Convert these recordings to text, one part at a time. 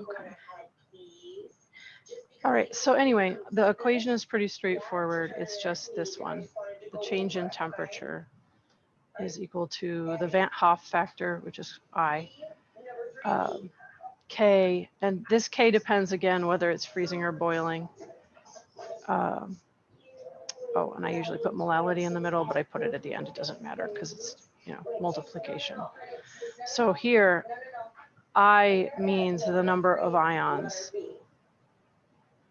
Okay. All right, so anyway, the equation is pretty straightforward. It's just this one. The change in temperature is equal to the Van't Hoff factor, which is I, um, K, and this K depends again whether it's freezing or boiling. Um, oh, and I usually put molality in the middle, but I put it at the end. It doesn't matter because it's, you know, multiplication. So here, I means the number of ions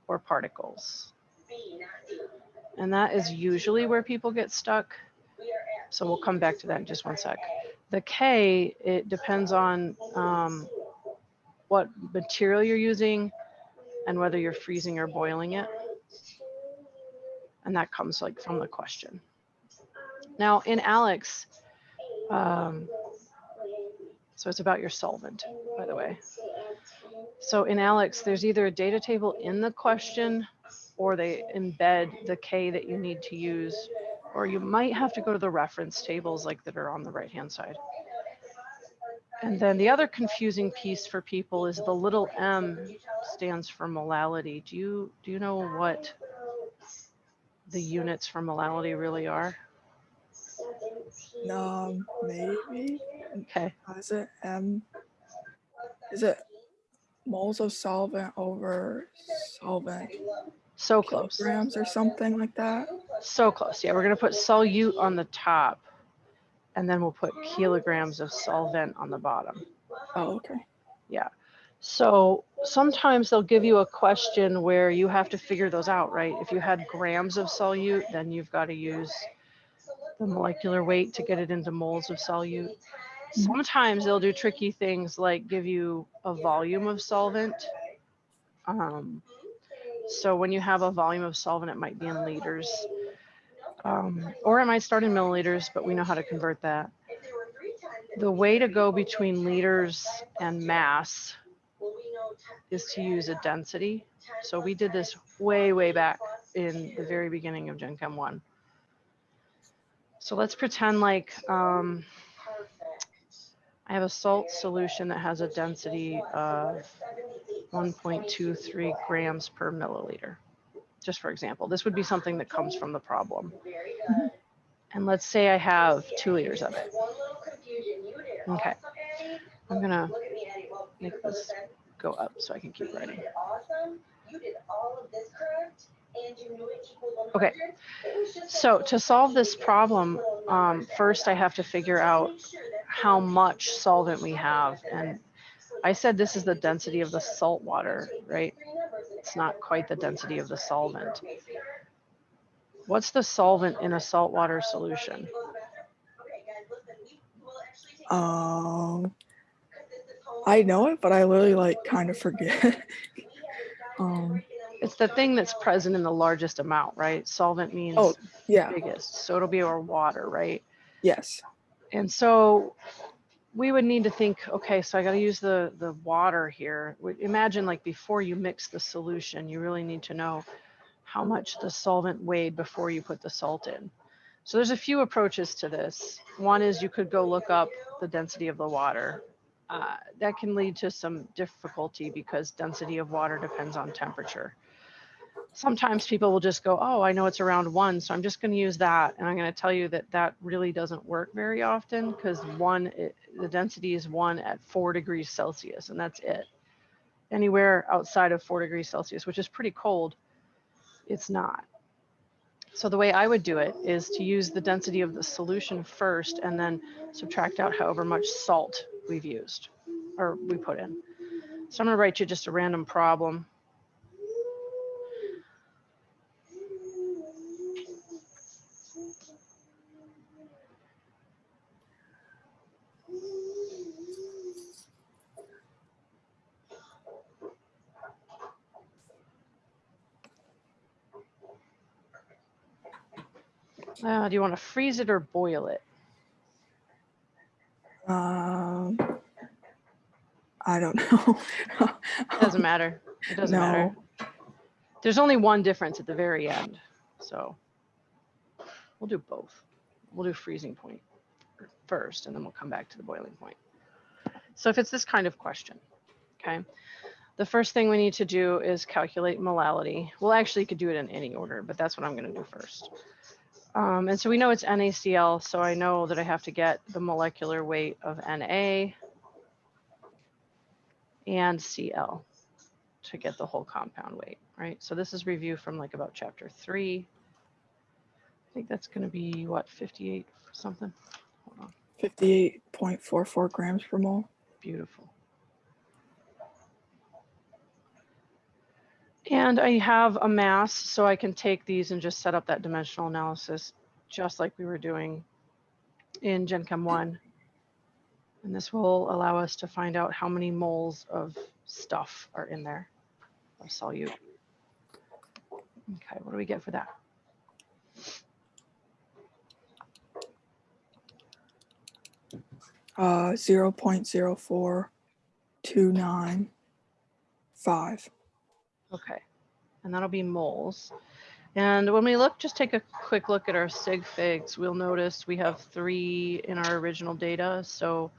or particles. And that is usually where people get stuck. So we'll come back to that in just one sec. The K, it depends on um, what material you're using and whether you're freezing or boiling it. And that comes like from the question. Now in ALEKS, um, so it's about your solvent, by the way. So in ALEKS, there's either a data table in the question or they embed the K that you need to use, or you might have to go to the reference tables like that are on the right-hand side. And then the other confusing piece for people is the little m stands for molality. Do you do you know what the units for molality really are? Um, maybe. Okay. Is it M? Is it moles of solvent over solvent So close. Grams or something like that? So close. Yeah, we're going to put solute on the top and then we'll put kilograms of solvent on the bottom. Oh, okay. Yeah. So sometimes they'll give you a question where you have to figure those out, right? If you had grams of solute, then you've got to use the molecular weight to get it into moles of solute. Sometimes they'll do tricky things like give you a volume of solvent. Um, so when you have a volume of solvent, it might be in liters. Um, or it might start in milliliters, but we know how to convert that. The way to go between liters and mass is to use a density. So we did this way, way back in the very beginning of Gen Chem 1. So let's pretend like um, I have a salt solution that has a density of 1.23 grams per milliliter. Just for example, this would be something that comes from the problem. And let's say I have two liters of it. Okay, I'm gonna make this go up so I can keep writing. Okay, so to solve this problem, um, first I have to figure out how much solvent we have. And I said this is the density of the salt water, right? It's not quite the density of the solvent. What's the solvent in a saltwater solution? Um, I know it, but I literally like kind of forget. um, It's the thing that's present in the largest amount, right? Solvent means oh, yeah, biggest. So it'll be our water, right? yes. And so we would need to think, okay, so I got to use the, the water here. Imagine like before you mix the solution, you really need to know how much the solvent weighed before you put the salt in. So there's a few approaches to this. One is you could go look up the density of the water. Uh, that can lead to some difficulty because density of water depends on temperature. Sometimes people will just go, oh, I know it's around one, so I'm just going to use that. And I'm going to tell you that that really doesn't work very often because one, it, the density is one at four degrees Celsius, and that's it. Anywhere outside of four degrees Celsius, which is pretty cold, it's not. So the way I would do it is to use the density of the solution first and then subtract out however much salt we've used or we put in. So I'm going to write you just a random problem. Uh, do you want to freeze it or boil it? Um, I don't know. Doesn't matter. It doesn't matter. There's only one difference at the very end. So we'll do both. We'll do freezing point first, and then we'll come back to the boiling point. So if it's this kind of question, okay, the first thing we need to do is calculate molality. Well, actually, you could do it in any order, but that's what I'm going to do first. Um, and so we know it's NaCl, so I know that I have to get the molecular weight of Na and Cl to get the whole compound weight, right? So this is review from like about chapter three. I think that's going to be what, 58 something? Hold on. 58.44 grams per mole. Beautiful. And I have a mass, so I can take these and just set up that dimensional analysis, just like we were doing in Gen Chem 1. And this will allow us to find out how many moles of stuff are in there, of solute. Okay, what do we get for that? Uh, 0.0429 five. Okay, and that'll be moles. And when we look, just take a quick look at our sig figs, we'll notice we have three in our original data. So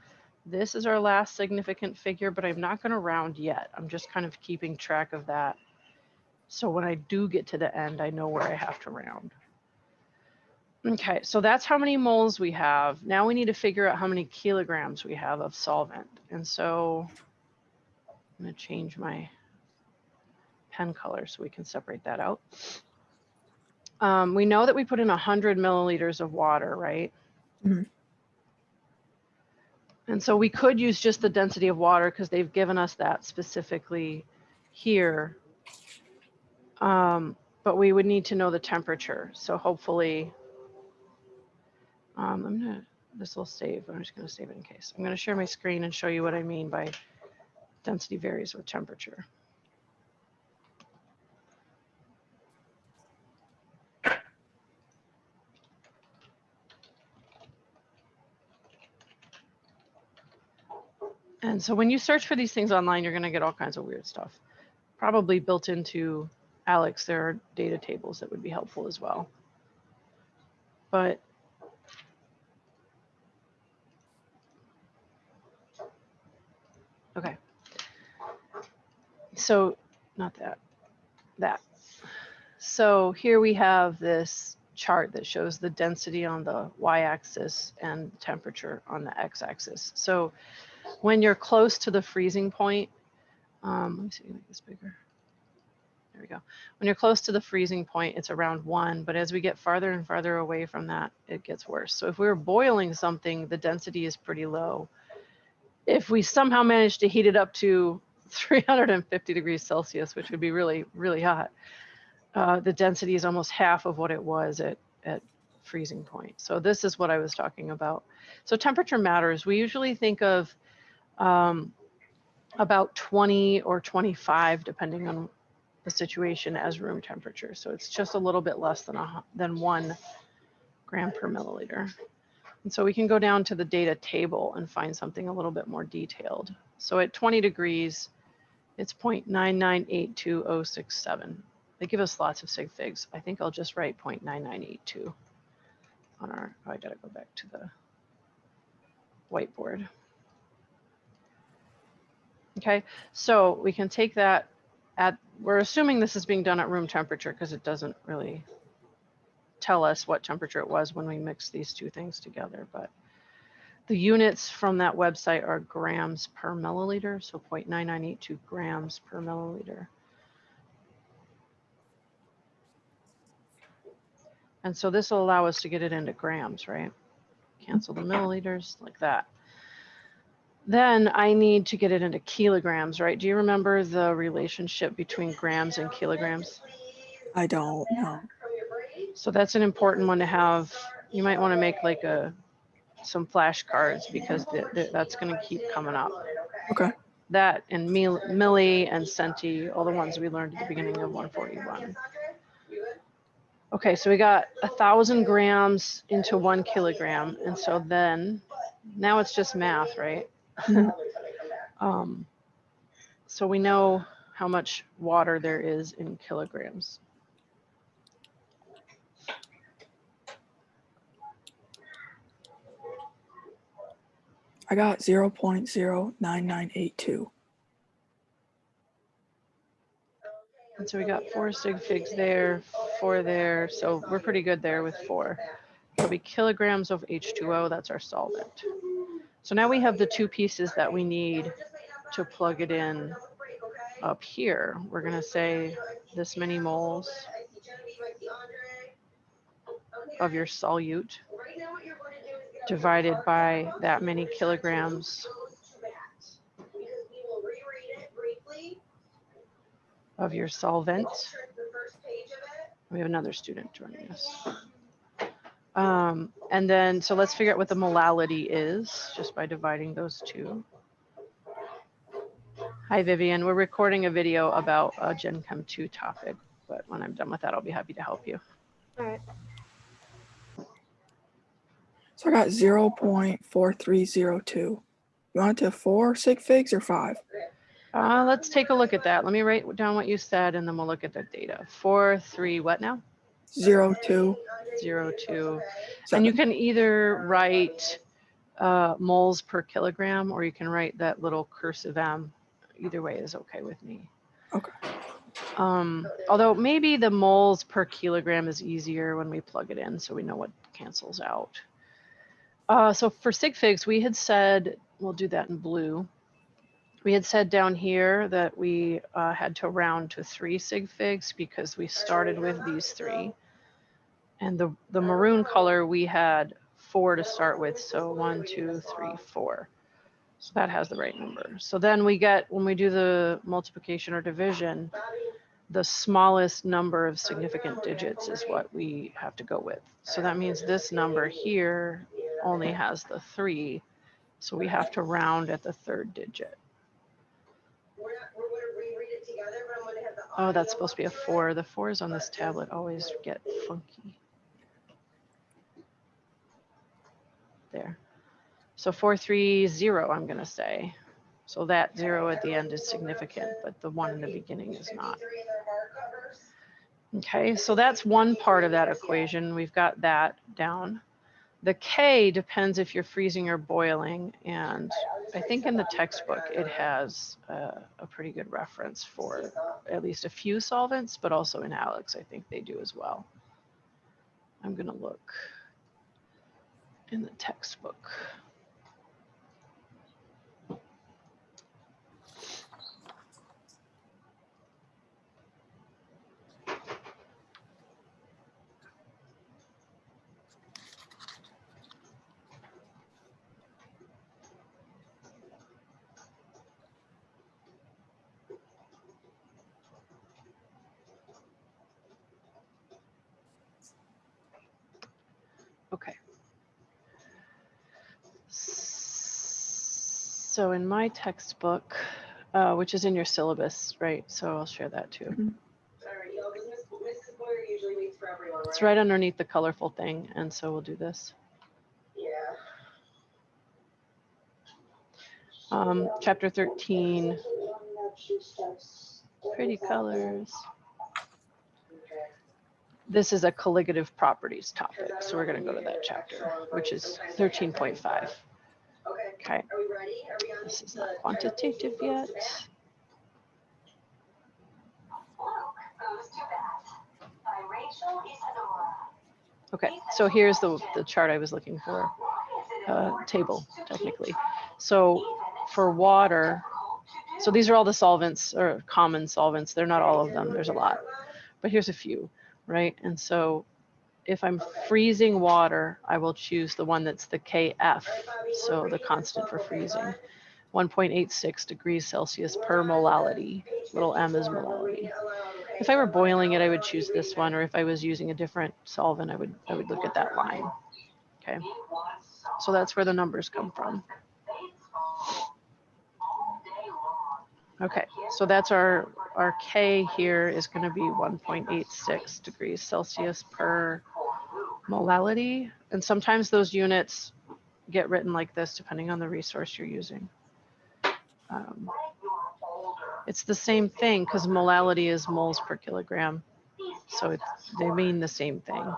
this is our last significant figure, but I'm not gonna round yet. I'm just kind of keeping track of that. So when I do get to the end, I know where I have to round. Okay, so that's how many moles we have. Now we need to figure out how many kilograms we have of solvent. And so I'm gonna change my pen color so we can separate that out. Um, we know that we put in 100 milliliters of water, right? Mhm. And so we could use just the density of water because they've given us that specifically here. Um, but we would need to know the temperature. So hopefully, um, I'm gonna, this will save, I'm just gonna save it in case. I'm gonna share my screen and show you what I mean by density varies with temperature. And so when you search for these things online, you're going to get all kinds of weird stuff. Probably built into ALEKS, there are data tables that would be helpful as well. But okay. So not that, that. So here we have this chart that shows the density on the y-axis and temperature on the x-axis. So when you're close to the freezing point, um, let me see, make this bigger. There we go. When you're close to the freezing point, it's around one, but as we get farther and farther away from that, it gets worse. So if we were boiling something, the density is pretty low. If we somehow manage to heat it up to 350 degrees Celsius, which would be really, really hot, uh, the density is almost half of what it was at, at freezing point. So this is what I was talking about. So temperature matters. We usually think of um, about 20 or 25, depending on the situation as room temperature. So it's just a little bit less than, a, than one gram per milliliter. And so we can go down to the data table and find something a little bit more detailed. So at 20 degrees, it's 0.9982067. They give us lots of sig figs. I think I'll just write 0.9982 on our, oh, I gotta go back to the whiteboard. Okay, so we can take that at, we're assuming this is being done at room temperature because it doesn't really tell us what temperature it was when we mix these two things together, but the units from that website are grams per milliliter, so 0.9982 grams per milliliter. And so this will allow us to get it into grams, right? Cancel the milliliters like that. Then I need to get it into kilograms, right? Do you remember the relationship between grams and kilograms? I don't know. So that's an important one to have. You might want to make like a some flashcards because th th that's going to keep coming up. Okay. That and mil milli and centi, all the ones we learned at the beginning of 141. Okay, so we got a thousand grams into one kilogram. And so then now it's just math, right? Um, so we know how much water there is in kilograms. I got 0.09982. And so we got four sig figs there, four there. So we're pretty good there with four. It'll be kilograms of H2O. That's our solvent. So now we have the two pieces that we need to plug it in up here. We're going to say this many moles of your solute divided by that many kilograms of your solvent. We have another student joining us. Um, and then, so let's figure out what the molality is just by dividing those two. Hi, Vivian. We're recording a video about a Gen Chem 2 topic, but when I'm done with that, I'll be happy to help you. All right. So I got 0.4302. You want it to four sig figs or five? Uh, let's take a look at that. Let me write down what you said and then we'll look at the data. Four, three, what now? Zero two. Zero, two. And you can either write uh, moles per kilogram or you can write that little cursive M. Either way is okay with me. Okay. Um, although maybe the moles per kilogram is easier when we plug it in so we know what cancels out. Uh, so for sig figs, we had said, we'll do that in blue. We had said down here that we uh, had to round to three sig figs because we started with these three. And the, the maroon color, we had four to start with. So one, two, three, four. So that has the right number. So then we get, when we do the multiplication or division, the smallest number of significant digits is what we have to go with. So that means this number here only has the three. So we have to round at the third digit. Oh, that's supposed to be a four. The fours on this tablet always get funky. There. So four, three, zero, I'm gonna say. So that zero at the end is significant, but the one in the beginning is not. Okay, so that's one part of that equation. We've got that down. The K depends if you're freezing or boiling. And I think in the textbook, it has uh, a pretty good reference for at least a few solvents, but also in ALEKS, I think they do as well. I'm gonna look in the textbook. Okay. So in my textbook, uh, which is in your syllabus, right? So I'll share that too. Mhm. It's right underneath the colorful thing. And so we'll do this. Yeah. Um, chapter 13, pretty colors. This is a colligative properties topic. So we're going to go to that chapter, which is 13.5. Okay. Okay. Are we ready? Are we on? This is not quantitative yet. Okay, so here's the, the chart I was looking for, uh, table technically. So for water, so these are all the solvents or common solvents. They're not all of them. There's a lot, but here's a few, right? And so if I'm freezing water, I will choose the one that's the KF, so the constant for freezing. 1.86 degrees Celsius per molality. Little m is molality. If I were boiling it, I would choose this one, or if I was using a different solvent, I would I would look at that line. Okay, so that's where the numbers come from. Okay, so that's our our K here is going to be 1.86 degrees Celsius per molality, and sometimes those units get written like this depending on the resource you're using. Um, it's the same thing because molality is moles per kilogram. So they mean the same thing.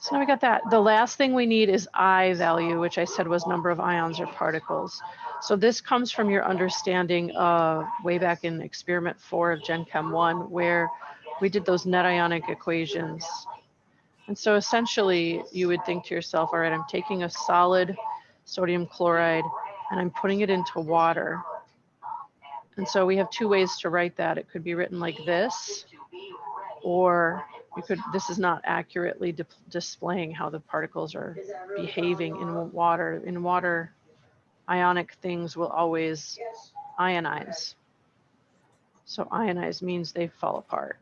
So now we got that. The last thing we need is I value, which I said was number of ions or particles. So this comes from your understanding uh, way back in experiment four of Gen Chem one, where we did those net ionic equations. And so essentially you would think to yourself, all right, I'm taking a solid sodium chloride and I'm putting it into water. And so we have two ways to write that. It could be written like this, or you could, this is not accurately displaying how the particles are behaving in water. In water, ionic things will always ionize. So ionize means they fall apart.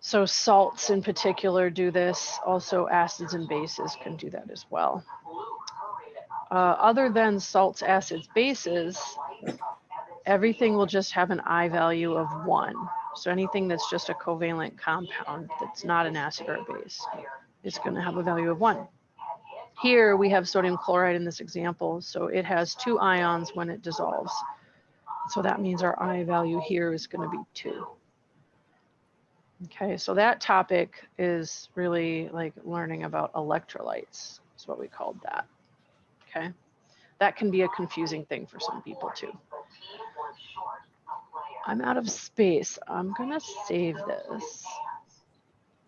So salts in particular do this. Also acids and bases can do that as well. Uh, other than salts, acids, bases, everything will just have an I value of one. So anything that's just a covalent compound that's not an acid or a base is going to have a value of one. Here we have sodium chloride in this example, so it has two ions when it dissolves. So that means our I value here is going to be two. Okay, so that topic is really like learning about electrolytes, is what we called that. Okay, that can be a confusing thing for some people too. I'm out of space. I'm gonna save this.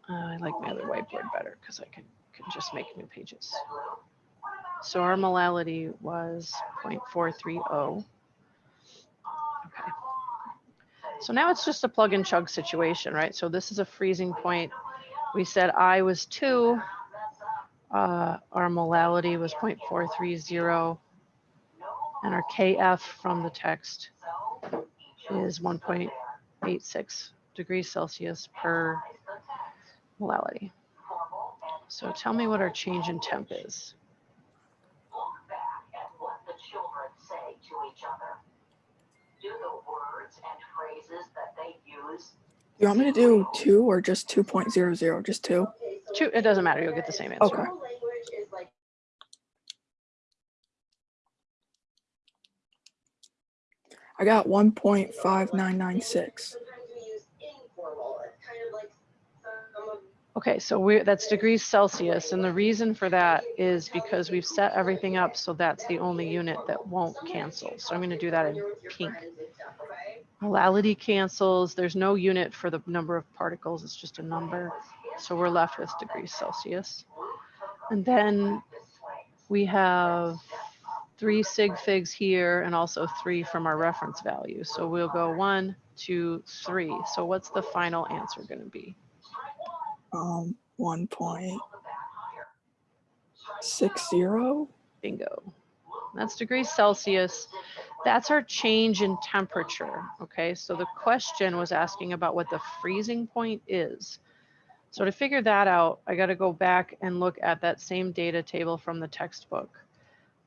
Uh, I like my other whiteboard better because I can, can just make new pages. So our molality was 0.430. Okay. So now it's just a plug and chug situation, right? So this is a freezing point. We said I was two. Uh, our molality was 0.430. And our KF from the text is 1.86 degrees Celsius per molality. So tell me what our change in temp is. Look back at what the children say to each other. Do the words and phrases that they use You want me to do two or just 2.00? Just two? Two, it doesn't matter, you'll get the same answer. Okay. normal language is like I got 1.5996. Okay, so we're, that's degrees Celsius, and the reason for that is because we've set everything up so that's the only unit that won't cancel. So I'm gonna do that in pink. Molality cancels, there's no unit for the number of particles, it's just a number. So we're left with degrees Celsius. And then we have three sig figs here and also three from our reference value. So we'll go one, two, three. So what's the final answer gonna be? Um, 1.60. Bingo. That's degrees Celsius. That's our change in temperature. Okay, so the question was asking about what the freezing point is. So to figure that out, I got to go back and look at that same data table from the textbook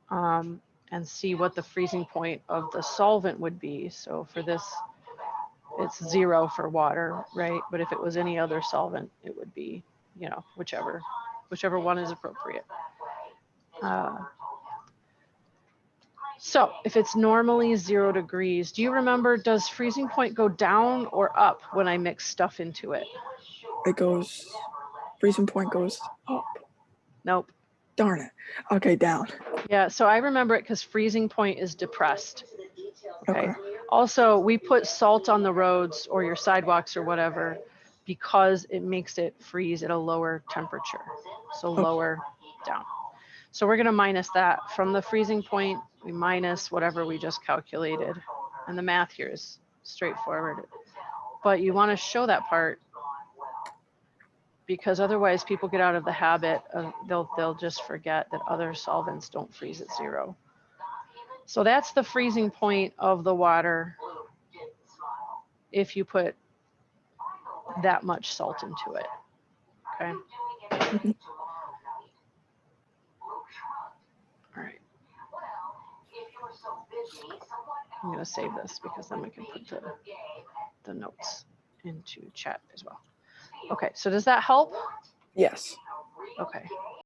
um, and see what the freezing point of the solvent would be. So for this, it's zero for water, right? But if it was any other solvent, it would be, you know, whichever, whichever one is appropriate. Uh, so if it's normally zero degrees, do you remember, does freezing point go down or up when I mix stuff into it? It goes, freezing point goes up. Nope. Darn it. Okay, down. Yeah, so I remember it because freezing point is depressed. To the details. Okay. Okay. Also, we put salt on the roads or your sidewalks or whatever because it makes it freeze at a lower temperature. So lower down. So we're gonna minus that from the freezing point, we minus whatever we just calculated. And the math here is straightforward. But you wanna show that part because otherwise people get out of the habit of, they'll, they'll just forget that other solvents don't freeze at zero. So that's the freezing point of the water if you put that much salt into it. Okay. All right. I'm going to save this because then we can put the, the notes into chat as well. Okay, so does that help? Yes. Okay.